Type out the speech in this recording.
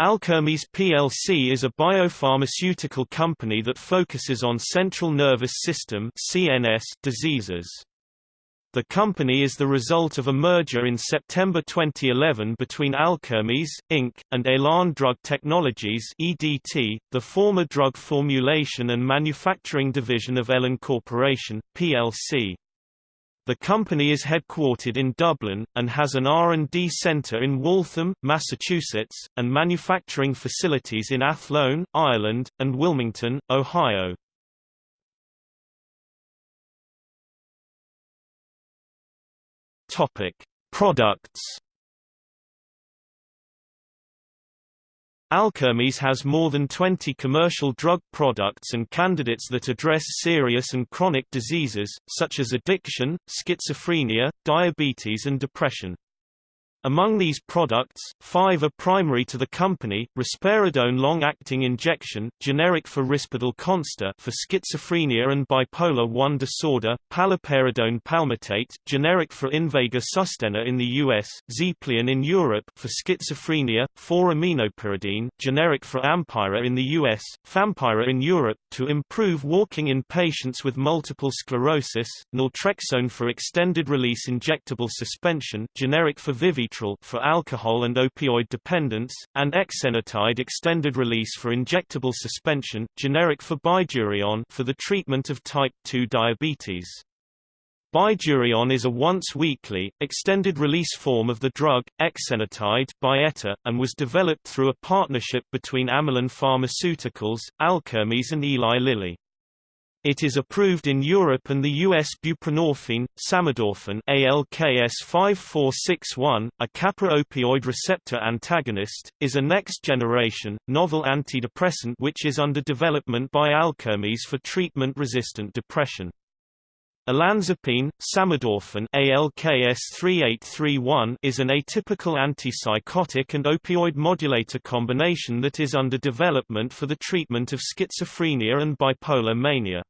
Alkermes plc is a biopharmaceutical company that focuses on central nervous system (CNS) diseases. The company is the result of a merger in September 2011 between Alkermes, Inc., and Elan Drug Technologies EDT, the former drug formulation and manufacturing division of Elan Corporation, plc. The company is headquartered in Dublin, and has an R&D centre in Waltham, Massachusetts, and manufacturing facilities in Athlone, Ireland, and Wilmington, Ohio. Products Alkermes has more than 20 commercial drug products and candidates that address serious and chronic diseases, such as addiction, schizophrenia, diabetes and depression. Among these products, five are primary to the company, risperidone long-acting injection, generic for Risperdal Consta for schizophrenia and bipolar I disorder, paliperidone palmitate, generic for Invega Sustenna in the US, Xeplion in Europe for schizophrenia, 4-aminopyridine, generic for Ampyra in the US, Fampyra in Europe, to improve walking in patients with multiple sclerosis, naltrexone for extended-release injectable suspension, generic for Vivi for alcohol and opioid dependence, and exenatide extended release for injectable suspension, generic for Bydureon for the treatment of type 2 diabetes. Bydureon is a once-weekly, extended-release form of the drug, exenatide Byetta, and was developed through a partnership between Amylin Pharmaceuticals, Alkermes and Eli Lilly. It is approved in Europe and the US buprenorphine, samidorphan ALKS 5461, a kappa opioid receptor antagonist, is a next-generation, novel antidepressant which is under development by Alkermes for treatment-resistant depression. Olanzapine, samidorphan ALKS 3831 is an atypical antipsychotic and opioid modulator combination that is under development for the treatment of schizophrenia and bipolar mania.